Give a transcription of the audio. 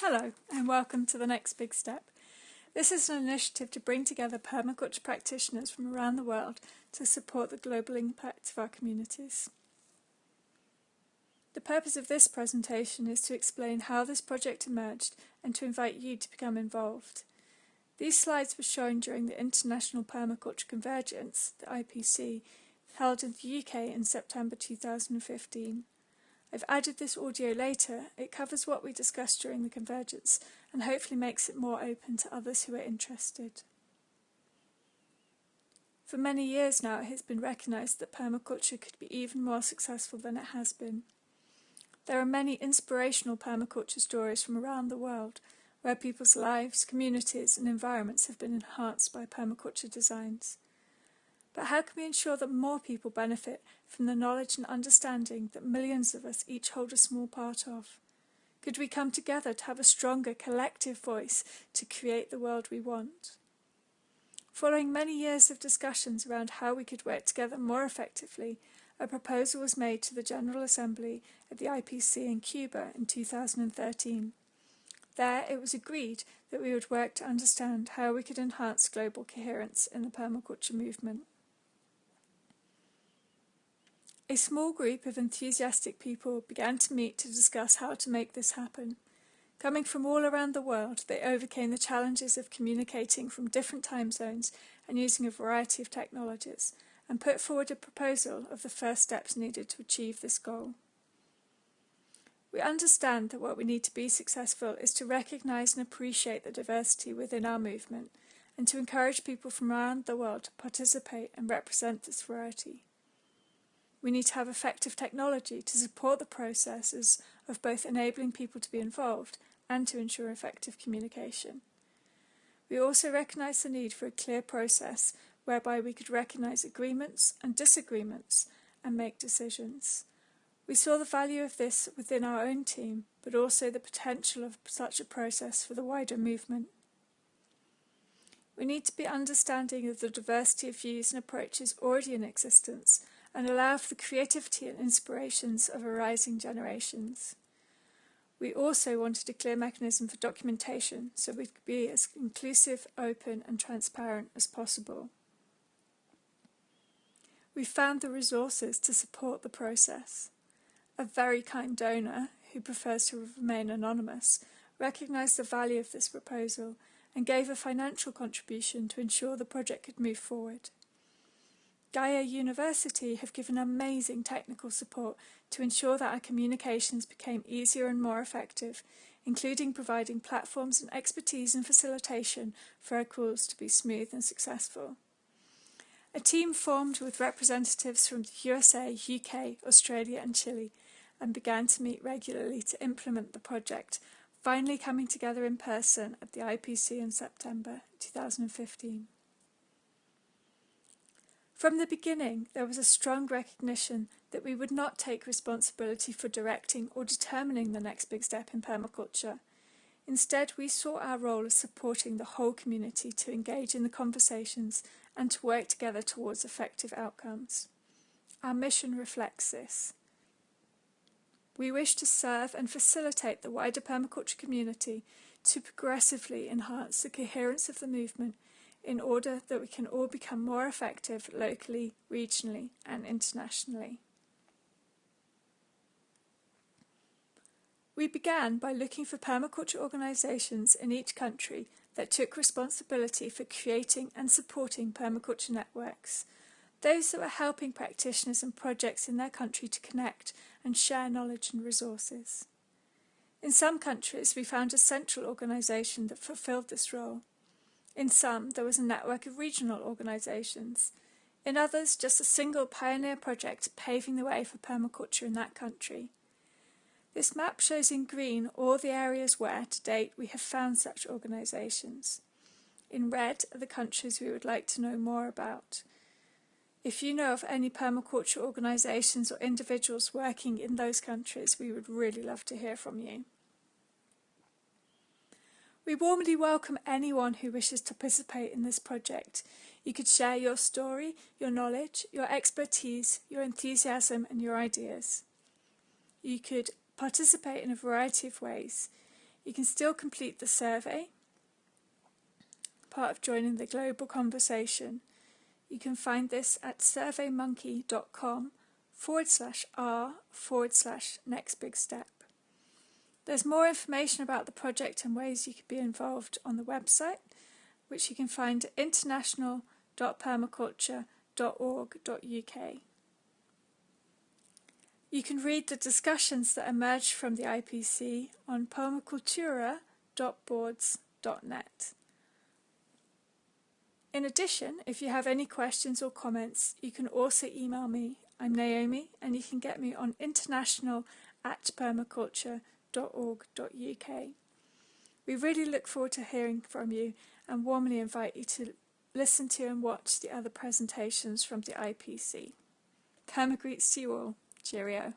Hello and welcome to The Next Big Step. This is an initiative to bring together permaculture practitioners from around the world to support the global impact of our communities. The purpose of this presentation is to explain how this project emerged and to invite you to become involved. These slides were shown during the International Permaculture Convergence, the IPC, held in the UK in September 2015. I've added this audio later. It covers what we discussed during the convergence and hopefully makes it more open to others who are interested. For many years now, it has been recognised that permaculture could be even more successful than it has been. There are many inspirational permaculture stories from around the world where people's lives, communities and environments have been enhanced by permaculture designs. But how can we ensure that more people benefit from the knowledge and understanding that millions of us each hold a small part of? Could we come together to have a stronger collective voice to create the world we want? Following many years of discussions around how we could work together more effectively, a proposal was made to the General Assembly at the IPC in Cuba in 2013. There it was agreed that we would work to understand how we could enhance global coherence in the permaculture movement. A small group of enthusiastic people began to meet to discuss how to make this happen. Coming from all around the world, they overcame the challenges of communicating from different time zones and using a variety of technologies, and put forward a proposal of the first steps needed to achieve this goal. We understand that what we need to be successful is to recognise and appreciate the diversity within our movement, and to encourage people from around the world to participate and represent this variety. We need to have effective technology to support the processes of both enabling people to be involved and to ensure effective communication. We also recognise the need for a clear process whereby we could recognise agreements and disagreements and make decisions. We saw the value of this within our own team, but also the potential of such a process for the wider movement. We need to be understanding of the diversity of views and approaches already in existence and allow for the creativity and inspirations of arising generations. We also wanted a clear mechanism for documentation so we could be as inclusive, open and transparent as possible. We found the resources to support the process. A very kind donor, who prefers to remain anonymous, recognised the value of this proposal and gave a financial contribution to ensure the project could move forward. Gaia University have given amazing technical support to ensure that our communications became easier and more effective, including providing platforms and expertise and facilitation for our calls to be smooth and successful. A team formed with representatives from the USA, UK, Australia and Chile and began to meet regularly to implement the project, finally coming together in person at the IPC in September 2015. From the beginning, there was a strong recognition that we would not take responsibility for directing or determining the next big step in permaculture. Instead, we saw our role as supporting the whole community to engage in the conversations and to work together towards effective outcomes. Our mission reflects this. We wish to serve and facilitate the wider permaculture community to progressively enhance the coherence of the movement in order that we can all become more effective locally, regionally and internationally. We began by looking for permaculture organisations in each country that took responsibility for creating and supporting permaculture networks, those that were helping practitioners and projects in their country to connect and share knowledge and resources. In some countries we found a central organisation that fulfilled this role, in some, there was a network of regional organisations. In others, just a single pioneer project paving the way for permaculture in that country. This map shows in green all the areas where, to date, we have found such organisations. In red are the countries we would like to know more about. If you know of any permaculture organisations or individuals working in those countries, we would really love to hear from you. We warmly welcome anyone who wishes to participate in this project. You could share your story, your knowledge, your expertise, your enthusiasm and your ideas. You could participate in a variety of ways. You can still complete the survey, part of joining the global conversation. You can find this at surveymonkey.com forward slash r forward slash next big step. There's more information about the project and ways you could be involved on the website, which you can find at international.permaculture.org.uk. You can read the discussions that emerged from the IPC on permacultura.boards.net. In addition, if you have any questions or comments, you can also email me. I'm Naomi, and you can get me on international at We really look forward to hearing from you and warmly invite you to listen to and watch the other presentations from the IPC. Perma greets to you all. Cheerio.